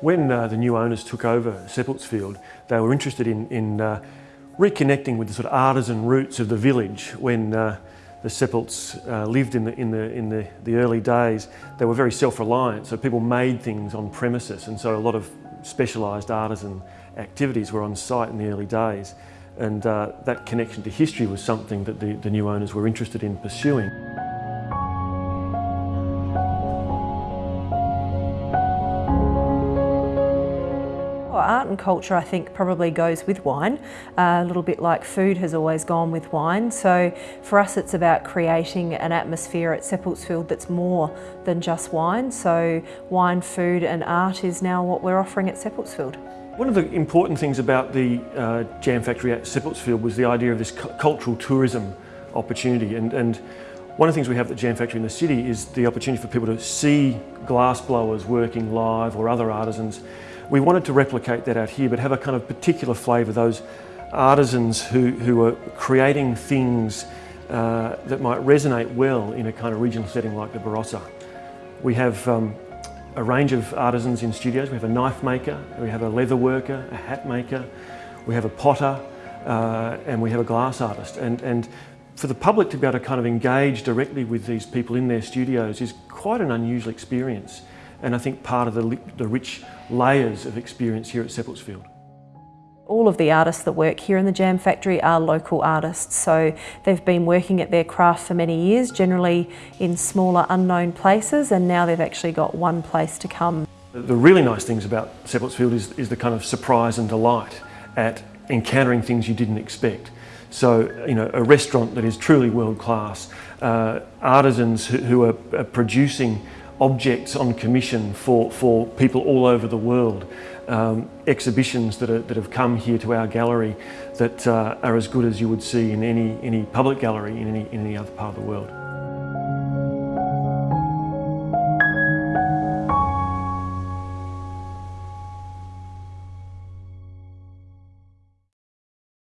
When uh, the new owners took over Seppeltsfield, they were interested in, in uh, reconnecting with the sort of artisan roots of the village when uh, the Seppelts uh, lived in, the, in, the, in the, the early days. They were very self-reliant, so people made things on premises and so a lot of specialised artisan activities were on site in the early days and uh, that connection to history was something that the, the new owners were interested in pursuing. And culture I think probably goes with wine, uh, a little bit like food has always gone with wine. So for us it's about creating an atmosphere at Seppeltsfield that's more than just wine. So wine, food and art is now what we're offering at Seppeltsfield. One of the important things about the uh, Jam Factory at Seppeltsfield was the idea of this cultural tourism opportunity and, and one of the things we have at the Jam Factory in the city is the opportunity for people to see glass blowers working live or other artisans we wanted to replicate that out here, but have a kind of particular flavour, those artisans who, who are creating things uh, that might resonate well in a kind of regional setting like the Barossa. We have um, a range of artisans in studios. We have a knife maker, we have a leather worker, a hat maker, we have a potter, uh, and we have a glass artist. And, and for the public to be able to kind of engage directly with these people in their studios is quite an unusual experience and I think part of the, the rich layers of experience here at Seppeltsfield. All of the artists that work here in the Jam Factory are local artists, so they've been working at their craft for many years, generally in smaller unknown places, and now they've actually got one place to come. The really nice things about Seppeltsfield is, is the kind of surprise and delight at encountering things you didn't expect. So, you know, a restaurant that is truly world class, uh, artisans who, who are, are producing objects on commission for, for people all over the world. Um, exhibitions that, are, that have come here to our gallery that uh, are as good as you would see in any, any public gallery in any, in any other part of the world.